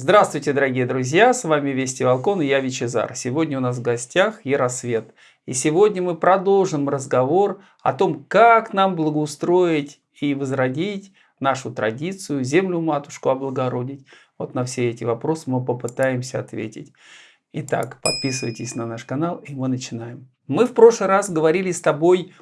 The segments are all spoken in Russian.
Здравствуйте, дорогие друзья! С вами Вести Волкон и я Вичезар. Сегодня у нас в гостях Яросвет. И сегодня мы продолжим разговор о том, как нам благоустроить и возродить нашу традицию, землю-матушку облагородить. Вот на все эти вопросы мы попытаемся ответить. Итак, подписывайтесь на наш канал и мы начинаем. Мы в прошлый раз говорили с тобой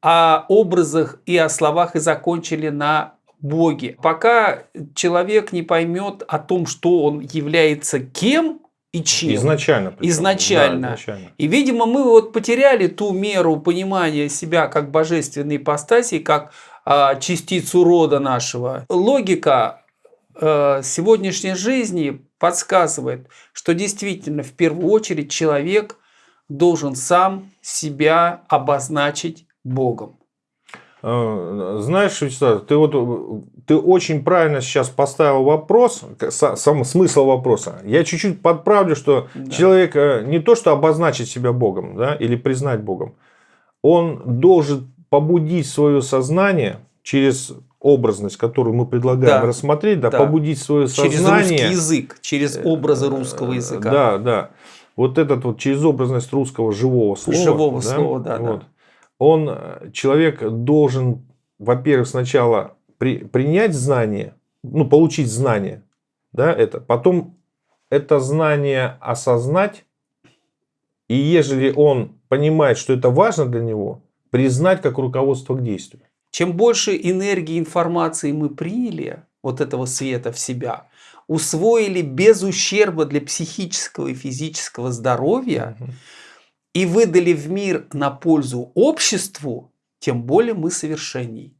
о образах и о словах и закончили на Боге. Пока человек не поймет о том, что он является кем и чем. Изначально. Причем. Изначально. Да, изначально. И, видимо, мы вот потеряли ту меру понимания себя как божественной ипостаси, как а, частицу рода нашего. Логика а, сегодняшней жизни подсказывает, что действительно в первую очередь человек должен сам себя обозначить Богом. Э, знаешь, Вячеслав, ты вот ты очень правильно сейчас поставил вопрос, сам смысл вопроса. Я чуть-чуть подправлю, что да. человек э, не то что обозначить себя Богом, да, или признать Богом, он должен побудить свое сознание через образность, которую мы предлагаем да. рассмотреть, да, да. побудить свое сознание. Через русский язык, через образы русского э, языка. Да, да. Вот этот вот через образность русского живого слова. Живого да, слова, да, вот. да он, э, человек должен, во-первых, сначала при, принять знание, ну, получить знание, да, это, потом это знание осознать, и ежели он понимает, что это важно для него, признать как руководство к действию. Чем больше энергии информации мы приняли, вот этого света в себя, усвоили без ущерба для психического и физического здоровья, угу и выдали в мир на пользу обществу, тем более мы совершенней.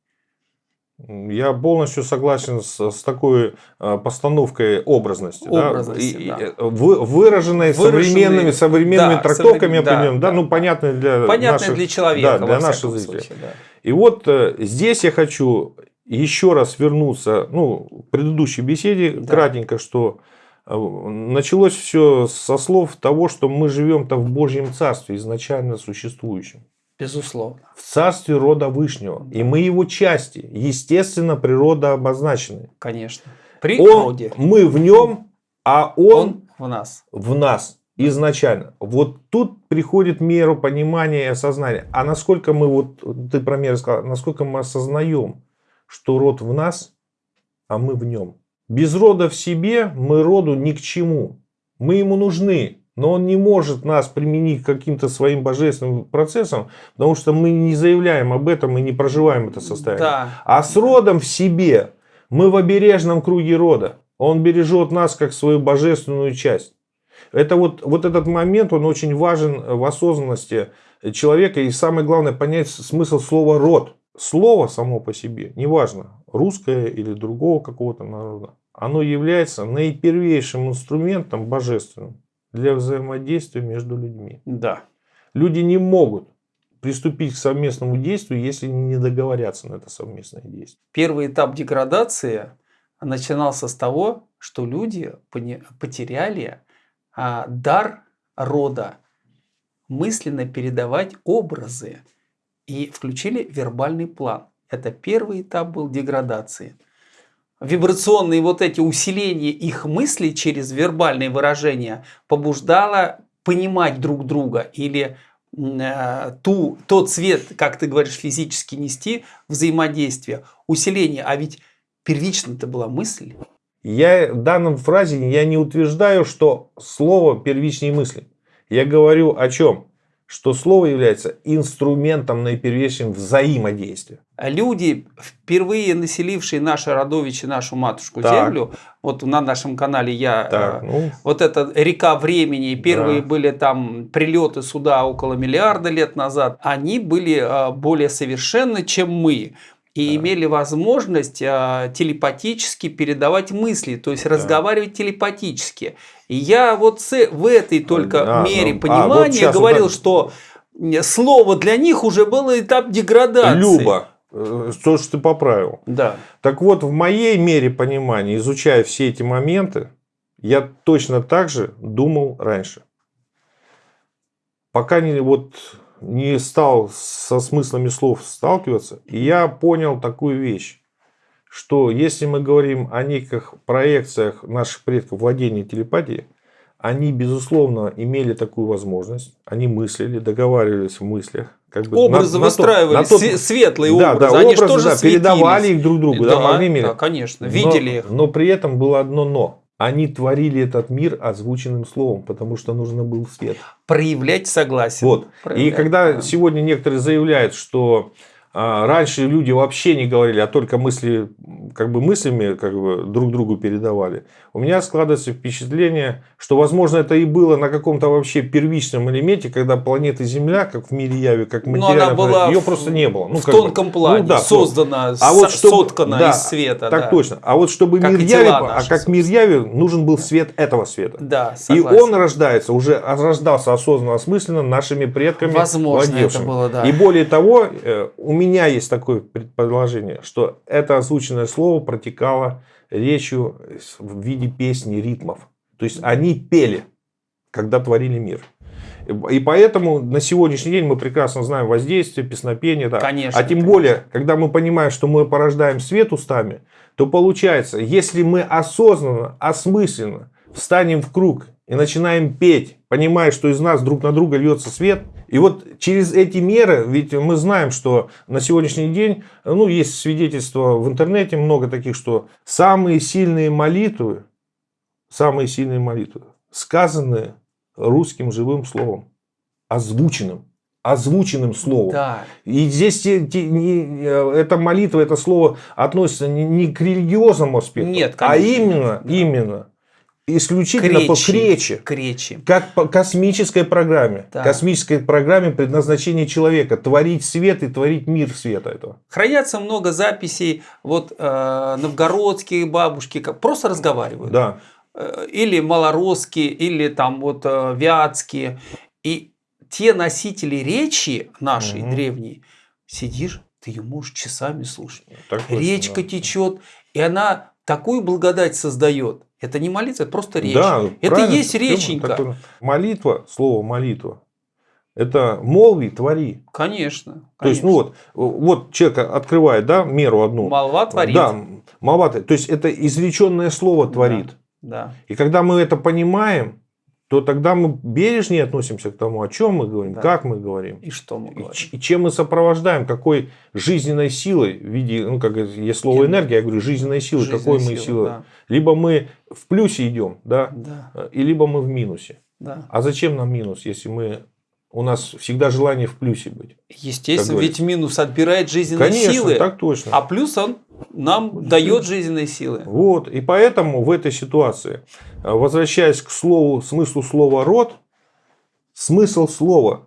Я полностью согласен с, с такой э, постановкой образности, образности да? И, да. Вы, выраженной, выраженной современными, современными да, трактовками, современ... определенными, да, да, ну понятные для понятные наших, для человека, да, для наших зрителей. Случае, да. И вот э, здесь я хочу еще раз вернуться, ну, в предыдущей беседе да. кратенько, что Началось все со слов того, что мы живем-то в Божьем Царстве, изначально существующем. Безусловно. В царстве рода Вышнего. И мы его части. Естественно, природа обозначены. Конечно. При он, роде. Мы в нем, а он, он в нас. В нас. Изначально. Вот тут приходит меру понимания и осознания. А насколько мы, вот ты про меру сказал, насколько мы осознаем, что род в нас, а мы в нем. Без рода в себе мы роду ни к чему. Мы ему нужны, но он не может нас применить к каким-то своим божественным процессам, потому что мы не заявляем об этом и не проживаем это состояние. Да. А с родом в себе мы в обережном круге рода. Он бережет нас как свою божественную часть. Это вот, вот этот момент, он очень важен в осознанности человека. И самое главное понять смысл слова «род». Слово само по себе, неважно, русское или другого какого-то народа, оно является наипервейшим инструментом божественным для взаимодействия между людьми. Да. Люди не могут приступить к совместному действию, если не договорятся на это совместное действие. Первый этап деградации начинался с того, что люди потеряли а, дар рода мысленно передавать образы и включили вербальный план. Это первый этап был деградации. Вибрационные вот эти усиления их мыслей через вербальные выражения побуждало понимать друг друга или э, ту, тот цвет, как ты говоришь, физически нести взаимодействие, усиление. А ведь первично это была мысль. Я в данном фразе я не утверждаю, что слово первичнее мысли. Я говорю о чем? Что слово является инструментом наипервейшим взаимодействия. Люди, впервые населившие наше родовище, нашу матушку так. землю, вот на нашем канале я, так, э, ну, вот эта река времени, первые да. были там прилеты сюда около миллиарда лет назад, они были э, более совершенны, чем мы и да. имели возможность а, телепатически передавать мысли, то есть да. разговаривать телепатически. И я вот в этой только а, мере ну, понимания а, вот говорил, вот что слово для них уже было этап деградации. Люба, э, то, что ты поправил. Да. Так вот, в моей мере понимания, изучая все эти моменты, я точно так же думал раньше. Пока не вот не стал со смыслами слов сталкиваться, и я понял такую вещь, что если мы говорим о неких проекциях наших предков владения телепатией, они, безусловно, имели такую возможность. Они мыслили, договаривались в мыслях. Как бы образы на, выстраивали, на тот, светлые да, образы. Да, они образы, тоже да, передавали их друг другу. Да, да, могли да конечно, видели но, их. Но при этом было одно но. Они творили этот мир озвученным словом, потому что нужно был свет. Проявлять согласие. Вот. Проявлять, И когда да. сегодня некоторые заявляют, что раньше люди вообще не говорили, а только мысли, как бы мыслями как бы, друг другу передавали. У меня складывается впечатление, что, возможно, это и было на каком-то вообще первичном элементе, когда планета Земля, как в мире Яви, как материальная, ее просто не было. Ну, в тонком бы, плане, ну, да, создана, а вот чтобы, соткана да, из света. Так да. точно. А вот чтобы как мир Яви, а как мир Яви, нужен был свет этого света. Да, согласен. И он рождается, уже рождался осознанно, осмысленно нашими предками. Возможно, владевшими. это было, да. И более того, э, у меня меня есть такое предположение, что это озвученное слово протекало речью в виде песни, ритмов. То есть они пели, когда творили мир. И поэтому на сегодняшний день мы прекрасно знаем воздействие, песнопение. Да. Конечно. А тем конечно. более, когда мы понимаем, что мы порождаем свет устами, то получается, если мы осознанно, осмысленно встанем в круг и начинаем петь, понимая, что из нас друг на друга льется свет, и вот через эти меры, ведь мы знаем, что на сегодняшний день, ну, есть свидетельства в интернете много таких, что самые сильные молитвы, самые сильные молитвы, сказанные русским живым словом, озвученным, озвученным словом. Да. И здесь те, те, не, эта молитва, это слово относится не, не к религиозному аспекту, Нет, а именно, да. именно исключительно к по кречи, к речи. как по космической программе. Да. Космической программе предназначения человека. Творить свет и творить мир света этого. Хранятся много записей. Вот э, новгородские бабушки как просто разговаривают. Да. Э, или малоросские, или там вот э, вятские. И те носители речи нашей угу. древней, сидишь, ты ее можешь часами слушать. Так Речка да. течет, и она такую благодать создает. Это не молитва, это просто речь. Да, это и есть реченька. Такое... Молитва, слово молитва, это молви, твори. Конечно. То есть, ну вот, вот человек открывает, да, меру одну. Молва творит. Да, молва. То есть, это изреченное слово творит. Да. да. И когда мы это понимаем, то тогда мы бережнее относимся к тому, о чем мы говорим, да. как мы говорим. И что мы говорим. И, чем мы сопровождаем, какой жизненной силой, в виде, ну, как есть слово энергия, я говорю, жизненной жизненной какой мы силой. Да. Либо мы в плюсе идем, да, да. и либо мы в минусе. Да. А зачем нам минус, если мы у нас всегда желание в плюсе быть. Естественно, ведь минус отбирает жизненные Конечно, силы. так точно. А плюс он нам дает жизненные силы. Вот. И поэтому в этой ситуации, э, возвращаясь к слову, смыслу слова род, смысл слова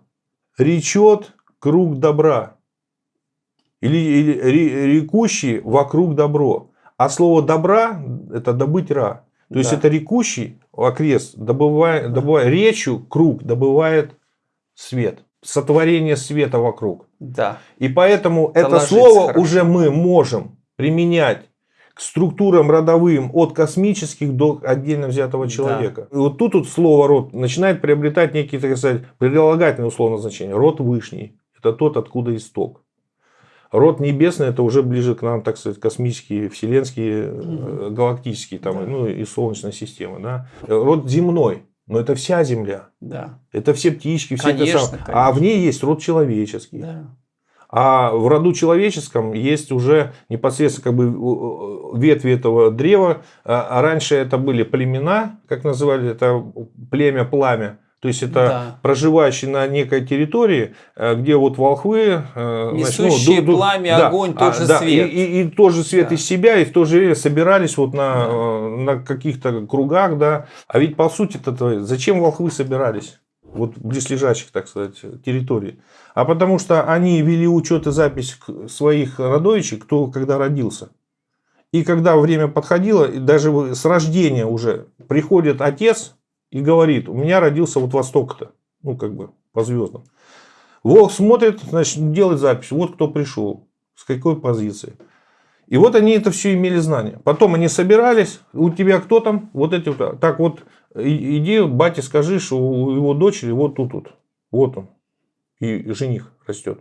речет круг добра. Или, или рекущий вокруг добро. А слово добра это добыть ра. То да. есть это рекущий окрест, добывая, добывая речью, круг добывает свет, сотворение света вокруг. Да. И поэтому это, это слово хорошо. уже мы можем применять к структурам родовым от космических до отдельно взятого человека. Да. И вот тут вот слово род начинает приобретать некие, так сказать, прилагательные условно значения. Род вышний. Это тот, откуда исток. Род небесный это уже ближе к нам, так сказать, космические, вселенские, угу. галактические, там, да. ну и солнечная система. Да? Род земной. Но это вся Земля. Да. Это все птички, все конечно, это самое. А в ней есть род человеческий. Да. А в роду человеческом есть уже непосредственно как бы ветви этого древа. А раньше это были племена, как называли это племя пламя. То есть это да. проживающие на некой территории, э, где вот волхвы, э, несущие ну, пламя, да, огонь, а, тоже да, свет. И, и, и тоже свет да. из себя, и в то же время собирались вот на, да. Э, на каких-то кругах, да. А ведь по сути это зачем волхвы собирались? Вот близлежащих, так сказать, территорий. А потому что они вели учет и запись своих родовичей, кто когда родился. И когда время подходило, даже с рождения уже приходит отец и говорит, у меня родился вот восток-то, ну, как бы, по звездам. Волк смотрит, значит, делает запись, вот кто пришел, с какой позиции. И вот они это все имели знания. Потом они собирались, у тебя кто там, вот эти вот, так вот, иди, бате скажи, что у его дочери вот тут вот, вот он, и жених растет.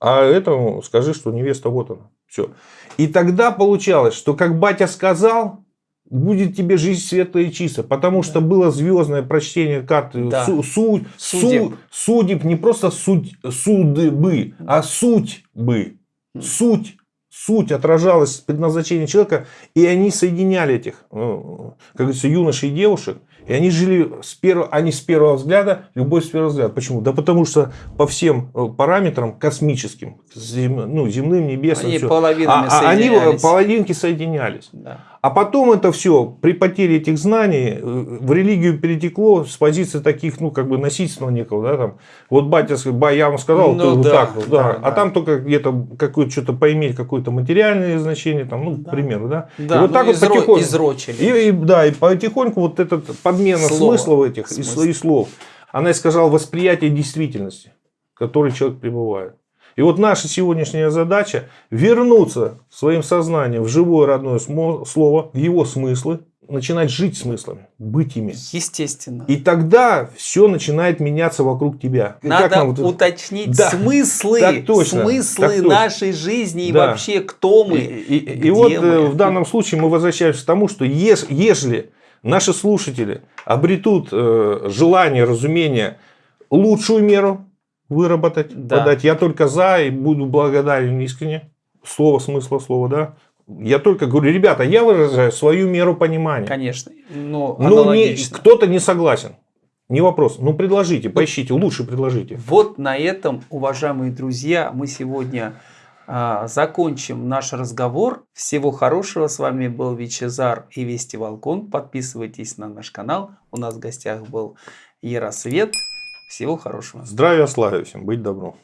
А этому скажи, что невеста вот она. Все. И тогда получалось, что как батя сказал, будет тебе жизнь светлая и чистая. Потому что было звездное прочтение карты Да. су- су- Судеб. су- судеб, не просто суть, судьбы, а суть бы. М. Суть. Суть отражалась предназначение человека, и они соединяли этих, ну, как говорится, юношей и девушек, и они жили с первого, они с первого взгляда, любовь с первого взгляда. Почему? Да потому что по всем э, параметрам космическим, зем- ну, земным, небесным, Они всё, половинами а- а они соединялись. половинки соединялись. Да. А потом это все при потере этих знаний э, в религию перетекло с позиции таких, ну, как бы носительного некого, да, там. Вот батя, я вам сказал, Ну ты вот да, так вот, да. да, А да. там только где-то какое-то что-то поиметь, какое-то материальное значение, там, ну, Да. к примеру, да. Да, и вот ну, так вот изро- потихоньку. изрочили. И, и- да, и потихоньку вот эта подмена Слово. смыслов этих и, Смысл. и слов, она искажала восприятие действительности, в которой человек пребывает. И вот наша сегодняшняя задача вернуться своим сознанием в живое родное слово, в его смыслы, начинать жить смыслами, быть ими. Естественно. И тогда все начинает меняться вокруг тебя. Как Надо нам вот уточнить Да, смыслы, так точно, смыслы так точно. нашей жизни и Да. вообще кто мы. И, и- и вот э, мы. в данном случае мы возвращаемся к тому, что ес- ежели наши слушатели обретут э, желание, разумение, лучшую меру выработать, Да. подать, я только за и буду благодарен искренне. Слово, смысла слова, да. Я только говорю, ребята, я выражаю свою меру понимания. Конечно. Но Ну, кто-то не согласен. Не вопрос. Ну, предложите, поищите, лучше предложите. Вот на этом, уважаемые друзья, мы сегодня а, закончим наш разговор. Всего хорошего. С вами был Вичезар и Вести Волкон. Подписывайтесь на наш канал. У нас в гостях был Яросвет. Всего хорошего. Здравия, славы всем, быть добром.